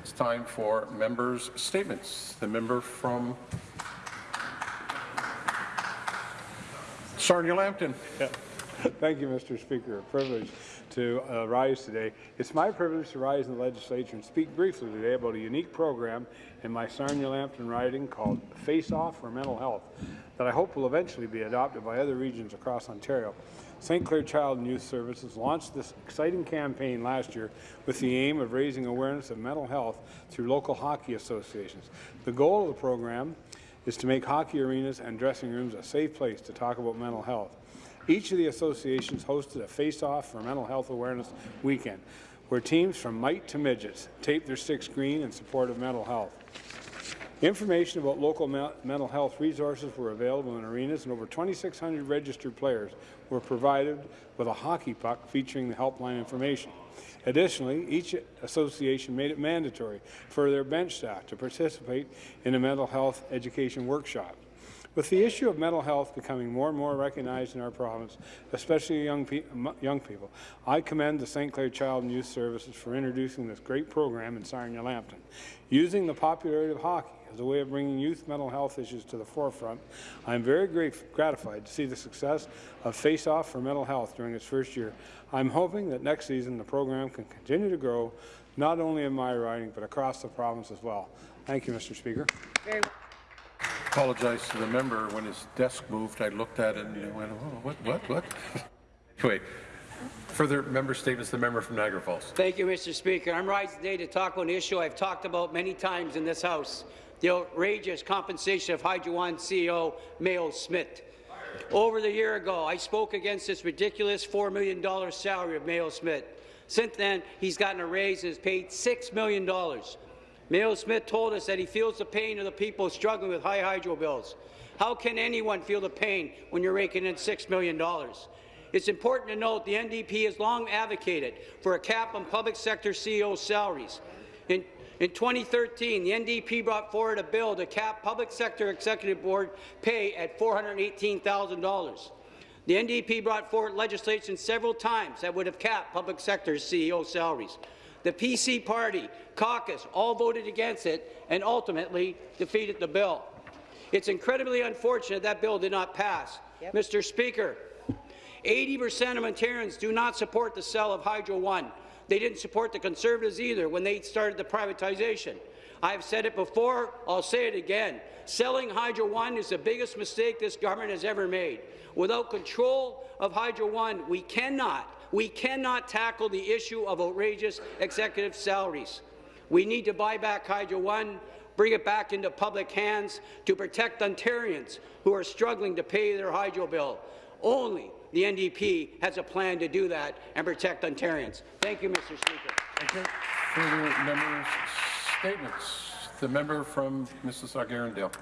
It's time for members' statements. The member from Sarnia-Lambton. Yeah. Thank you, Mr. Speaker. A privilege to uh, rise today. It's my privilege to rise in the legislature and speak briefly today about a unique program in my Sarnia-Lambton riding called Face Off for Mental Health that I hope will eventually be adopted by other regions across Ontario. St. Clair Child and Youth Services launched this exciting campaign last year with the aim of raising awareness of mental health through local hockey associations. The goal of the program is to make hockey arenas and dressing rooms a safe place to talk about mental health. Each of the associations hosted a face-off for Mental Health Awareness Weekend, where teams from mite to midgets taped their sticks green in support of mental health. Information about local me mental health resources were available in arenas, and over 2,600 registered players were provided with a hockey puck featuring the helpline information. Additionally, each association made it mandatory for their bench staff to participate in a mental health education workshop. With the issue of mental health becoming more and more recognized in our province, especially young, pe young people, I commend the St. Clair Child and Youth Services for introducing this great program in Sarnia-Lambton. Using the popularity of hockey as a way of bringing youth mental health issues to the forefront, I am very gratified to see the success of Face Off for Mental Health during its first year. I'm hoping that next season the program can continue to grow, not only in my riding, but across the province as well. Thank you, Mr. Speaker. Very well. Apologize to the member. When his desk moved, I looked at it and went, oh, what, what, what? anyway, further member statements, the member from Niagara Falls. Thank you, Mr. Speaker. I'm rising today to talk about an issue I've talked about many times in this House, the outrageous compensation of Hydro One CEO Mayo Schmidt. Over the year ago, I spoke against this ridiculous $4 million salary of Mayo Schmidt. Since then, he's gotten a raise and is paid $6 million. Mayo Schmidt told us that he feels the pain of the people struggling with high hydro bills. How can anyone feel the pain when you're raking in $6 million? It's important to note the NDP has long advocated for a cap on public sector CEO salaries. In, in 2013, the NDP brought forward a bill to cap public sector executive board pay at $418,000. The NDP brought forward legislation several times that would have capped public sector CEO salaries. The PC party, caucus, all voted against it and ultimately defeated the bill. It's incredibly unfortunate that bill did not pass. Yep. Mr. Speaker, 80% of Ontarians do not support the sale of Hydro One. They didn't support the Conservatives either when they started the privatization. I've said it before, I'll say it again. Selling Hydro One is the biggest mistake this government has ever made. Without control of Hydro One, we cannot we cannot tackle the issue of outrageous executive salaries. We need to buy back Hydro One, bring it back into public hands to protect Ontarians who are struggling to pay their hydro bill. Only the NDP has a plan to do that and protect Ontarians. Thank you, Mr. Speaker. Thank you. Further members' statements. The member from Mississauga-Erindale.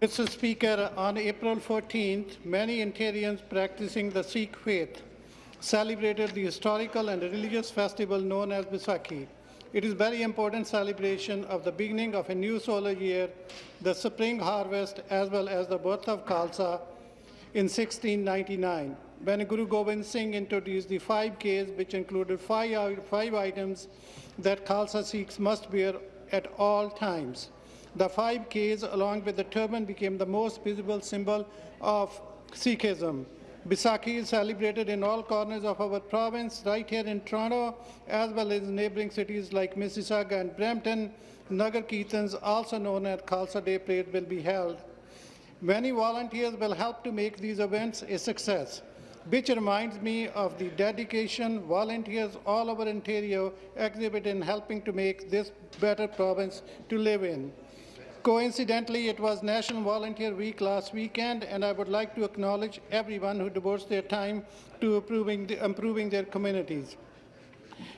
Mr. Speaker, on April 14th, many Ontarians practicing the Sikh faith celebrated the historical and religious festival known as Baisakhi. It is a very important celebration of the beginning of a new solar year, the spring harvest, as well as the birth of Khalsa in 1699, when Guru Gobind Singh introduced the five Ks, which included five, five items that Khalsa Sikhs must wear at all times. The five Ks, along with the turban, became the most visible symbol of Sikhism. Baisakhi is celebrated in all corners of our province, right here in Toronto, as well as neighbouring cities like Mississauga and Brampton. Nagar Kirtans, also known as Khalsa Day Parade, will be held. Many volunteers will help to make these events a success, which reminds me of the dedication volunteers all over Ontario exhibit in helping to make this better province to live in. Coincidentally, it was National Volunteer Week last weekend, and I would like to acknowledge everyone who devotes their time to improving, the, improving their communities.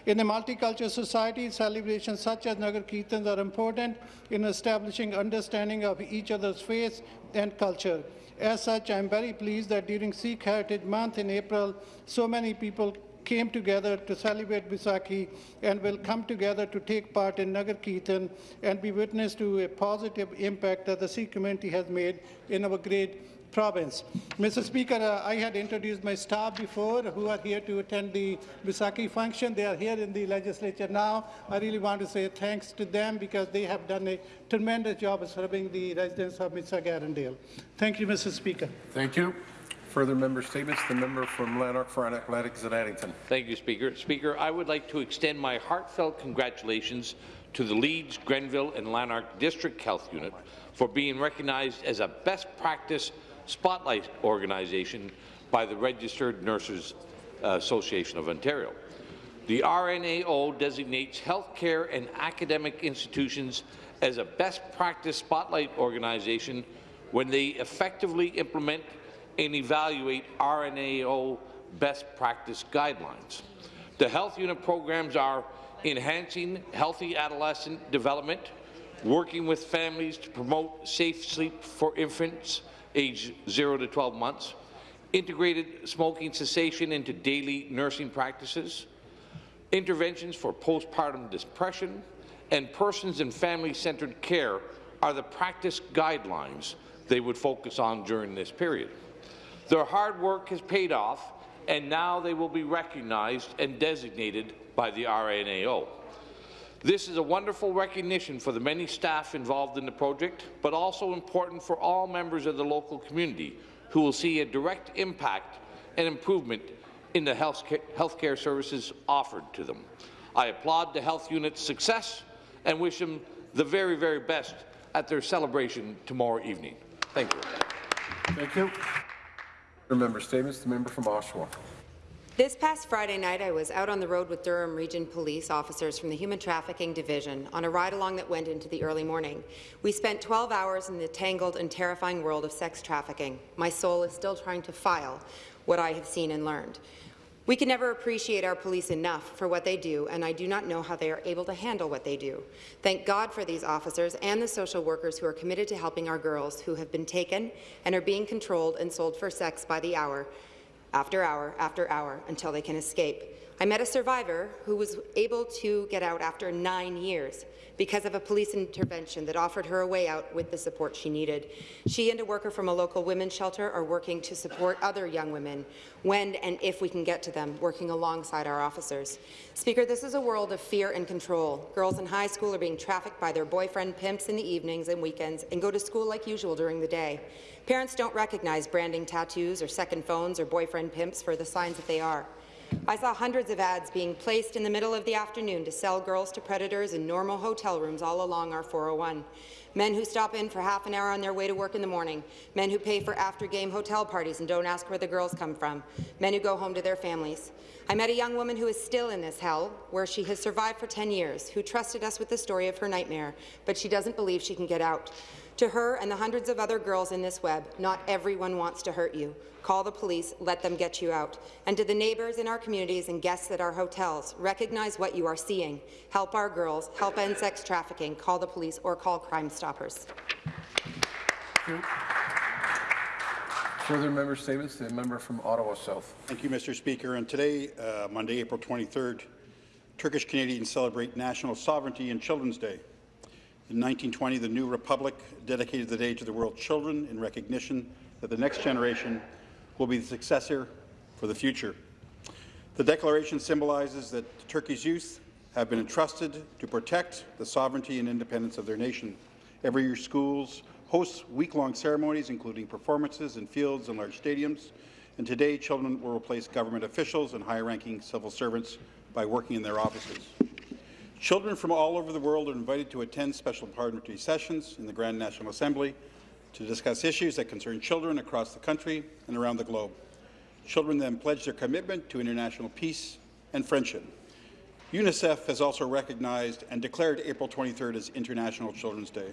In a multicultural society, celebrations such as Nagar Kirtans are important in establishing understanding of each other's faith and culture. As such, I am very pleased that during Sikh Heritage Month in April, so many people came together to celebrate Baisakhi and will come together to take part in Nagar Kirtan and be witness to a positive impact that the Sikh community has made in our great province. Mr. Speaker, uh, I had introduced my staff before who are here to attend the Baisakhi function. They are here in the legislature now. I really want to say thanks to them because they have done a tremendous job of serving the residents of Mr. Erindale. Thank you, Mr. Speaker. Thank you. Further member statements, the member from Lanark, Frontenac, Lennox and Addington. Thank you, Speaker. Speaker, I would like to extend my heartfelt congratulations to the Leeds, Grenville and Lanark District Health Unit for being recognized as a best practice spotlight organization by the Registered Nurses uh, Association of Ontario. The RNAO designates healthcare and academic institutions as a best practice spotlight organization when they effectively implement and evaluate RNAO best practice guidelines. The health unit programs are enhancing healthy adolescent development, working with families to promote safe sleep for infants aged 0 to 12 months, integrated smoking cessation into daily nursing practices, interventions for postpartum depression, and persons and family-centered care are the practice guidelines they would focus on during this period. Their hard work has paid off, and now they will be recognized and designated by the RNAO. This is a wonderful recognition for the many staff involved in the project, but also important for all members of the local community who will see a direct impact and improvement in the health healthcare services offered to them. I applaud the health unit's success and wish them the very, very best at their celebration tomorrow evening. Thank you. Thank you. Member statements, the member from Oshawa. This past Friday night, I was out on the road with Durham Region Police officers from the Human Trafficking Division on a ride-along that went into the early morning. We spent 12 hours in the tangled and terrifying world of sex trafficking. My soul is still trying to file what I have seen and learned. We can never appreciate our police enough for what they do, and I do not know how they are able to handle what they do. Thank God for these officers and the social workers who are committed to helping our girls who have been taken and are being controlled and sold for sex by the hour, after hour after hour, until they can escape. I met a survivor who was able to get out after nine years because of a police intervention that offered her a way out with the support she needed. She and a worker from a local women's shelter are working to support other young women when and if we can get to them, working alongside our officers. Speaker, this is a world of fear and control. Girls in high school are being trafficked by their boyfriend pimps in the evenings and weekends and go to school like usual during the day. Parents don't recognize branding tattoos or second phones or boyfriend pimps for the signs that they are. I saw hundreds of ads being placed in the middle of the afternoon to sell girls to predators in normal hotel rooms all along our 401. Men who stop in for half an hour on their way to work in the morning. Men who pay for after-game hotel parties and don't ask where the girls come from. Men who go home to their families. I met a young woman who is still in this hell, where she has survived for 10 years, who trusted us with the story of her nightmare, but she doesn't believe she can get out. To her and the hundreds of other girls in this web, not everyone wants to hurt you. Call the police, let them get you out. And to the neighbours in our communities and guests at our hotels, recognize what you are seeing. Help our girls, help end sex trafficking, call the police or call Crime Stoppers. Further member statements, the member from Ottawa South. Thank you, Mr. Speaker. And today, uh, Monday, April 23rd, Turkish Canadians celebrate National Sovereignty and Children's Day. In 1920, the new republic dedicated the day to the world's children in recognition that the next generation will be the successor for the future. The declaration symbolizes that Turkey's youth have been entrusted to protect the sovereignty and independence of their nation. Every year, schools host week-long ceremonies, including performances in fields and large stadiums. And today, children will replace government officials and high-ranking civil servants by working in their offices. Children from all over the world are invited to attend special parliamentary sessions in the Grand National Assembly to discuss issues that concern children across the country and around the globe. Children then pledge their commitment to international peace and friendship. UNICEF has also recognized and declared April 23rd as International Children's Day.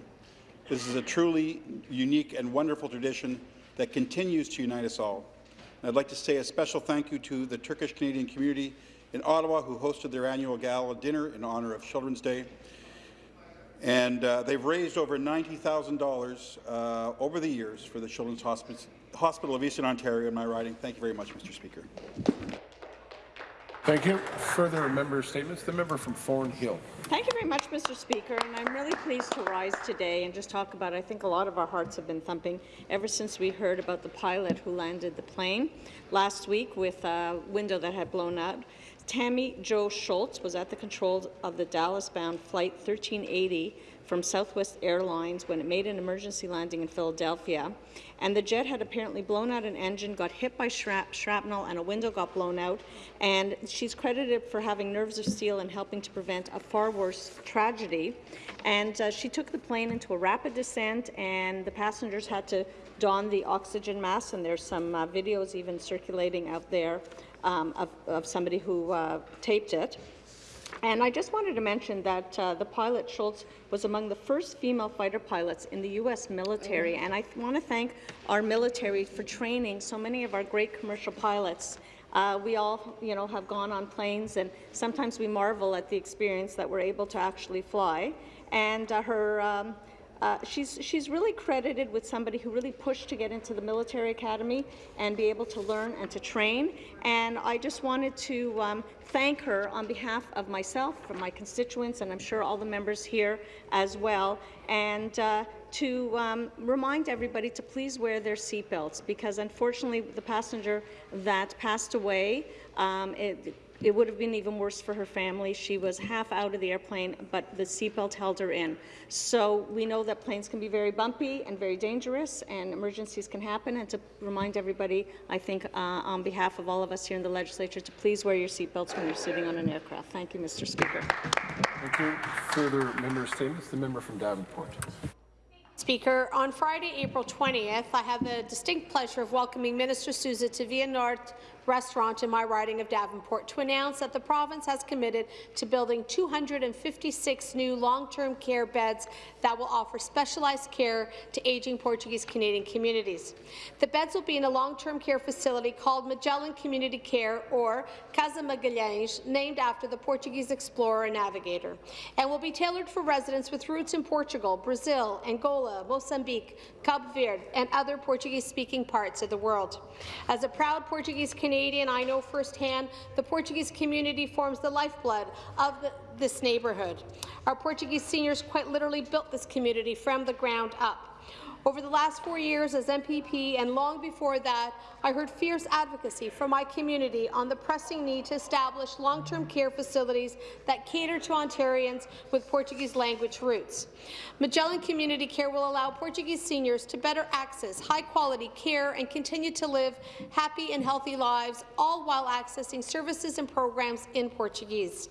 This is a truly unique and wonderful tradition that continues to unite us all. And I'd like to say a special thank you to the Turkish Canadian community in Ottawa who hosted their annual gala dinner in honour of Children's Day. And uh, they've raised over $90,000 uh, over the years for the Children's Hospice, Hospital of Eastern Ontario in my riding. Thank you very much, Mr. Speaker. Thank you. Further member statements. The member from Thornhill. Thank you very much, Mr. Speaker, and I'm really pleased to rise today and just talk about, I think a lot of our hearts have been thumping ever since we heard about the pilot who landed the plane last week with a window that had blown out. Tammie Jo Shults was at the control of the Dallas-bound Flight 1380 from Southwest Airlines when it made an emergency landing in Philadelphia. And the jet had apparently blown out an engine, got hit by shrap shrapnel, and a window got blown out. And she's credited for having nerves of steel and helping to prevent a far worse tragedy. And uh, she took the plane into a rapid descent, and the passengers had to don the oxygen mask, and there's some uh, videos even circulating out there um, of, of somebody who uh, taped it. And I just wanted to mention that uh, the pilot, Shults, was among the first female fighter pilots in the U.S. military. And I want to thank our military for training so many of our great commercial pilots. Uh, we all, you know, have gone on planes, and sometimes we marvel at the experience that we're able to actually fly. And uh, her um, uh, she's, she's really credited with somebody who really pushed to get into the military academy and be able to learn and to train. And I just wanted to um, thank her on behalf of myself, from my constituents, and I'm sure all the members here as well, and uh, to um, remind everybody to please wear their seatbelts because unfortunately the passenger that passed away, um, it, it would have been even worse for her family. She was half out of the airplane, but the seatbelt held her in. So we know that planes can be very bumpy and very dangerous, and emergencies can happen. And to remind everybody, I think uh, on behalf of all of us here in the legislature, to please wear your seatbelts when you're sitting on an aircraft. Thank you, Mr. Speaker. Thank you. Further member statements. The member from Davenport. Speaker, on Friday, April 20th, I have the distinct pleasure of welcoming Minister Sousa to Via North restaurant in my riding of Davenport to announce that the province has committed to building 256 new long-term care beds that will offer specialized care to aging Portuguese Canadian communities. The beds will be in a long-term care facility called Magellan Community Care, or Casa Magalhães, named after the Portuguese explorer and navigator, and will be tailored for residents with roots in Portugal, Brazil, Angola, Mozambique, Cabo Verde, and other Portuguese-speaking parts of the world. As a proud Portuguese Canadian Canadian, I know firsthand the Portuguese community forms the lifeblood of the, this neighbourhood. Our Portuguese seniors quite literally built this community from the ground up. Over the last four years as MPP and long before that, I heard fierce advocacy from my community on the pressing need to establish long-term care facilities that cater to Ontarians with Portuguese language roots. Magellan Community Care will allow Portuguese seniors to better access high-quality care and continue to live happy and healthy lives, all while accessing services and programs in Portuguese.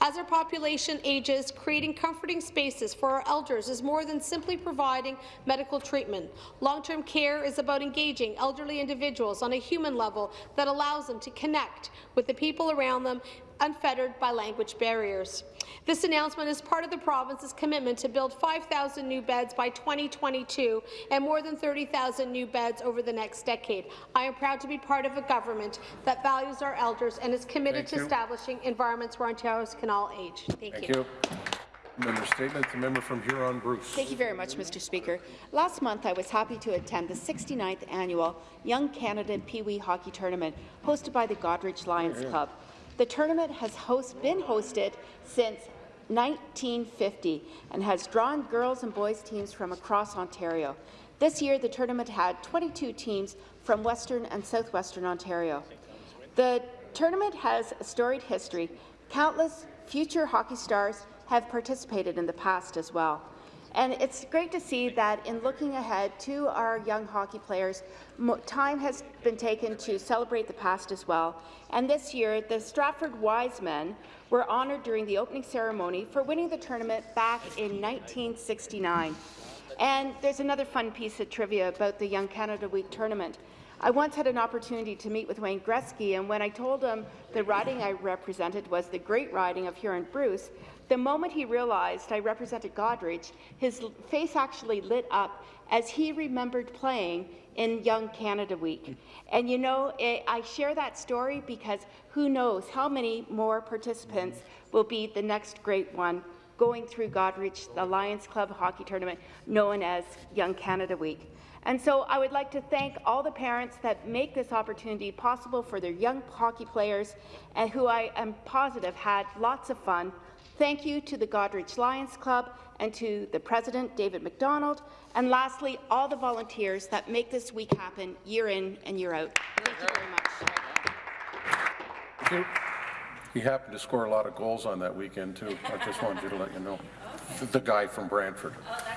As our population ages, creating comforting spaces for our elders is more than simply providing medical treatment. Long-term care is about engaging elderly individuals on a human level that allows them to connect with the people around them unfettered by language barriers. This announcement is part of the province's commitment to build 5,000 new beds by 2022 and more than 30,000 new beds over the next decade. I am proud to be part of a government that values our elders and is committed Thank to you. establishing environments where Ontarians can all age. Thank, Thank you. Member statements. The member from Huron Bruce. Thank you very much, Mr. Speaker. Last month, I was happy to attend the 69th annual Young Canada Pee Wee Hockey Tournament hosted by the Goderich Lions Club. The tournament has host, been hosted since 1950 and has drawn girls and boys teams from across Ontario. This year, the tournament had 22 teams from Western and Southwestern Ontario. The tournament has a storied history. Countless future hockey stars have participated in the past as well. And it's great to see that in looking ahead to our young hockey players, time has been taken to celebrate the past as well. And this year, the Stratford Wisemen were honoured during the opening ceremony for winning the tournament back in 1969. And there's another fun piece of trivia about the Young Canada Week tournament. I once had an opportunity to meet with Wayne Gretzky, and when I told him the riding I represented was the great riding of Huron Bruce, the moment he realized I represented Goderich, his face actually lit up as he remembered playing in Young Canada Week. And you know, eh, I share that story because who knows how many more participants will be the next great one going through Goderich, the Lions Club hockey tournament known as Young Canada Week. And so I would like to thank all the parents that make this opportunity possible for their young hockey players and who I am positive had lots of fun. Thank you to the Goderich Lions Club and to the president, David McDonald, and lastly, all the volunteers that make this week happen year in and year out. Thank you very much. He happened to score a lot of goals on that weekend, too. I just wanted you to let you know. The guy from Brantford. Oh,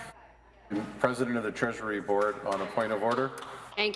President of the Treasury Board on a point of order.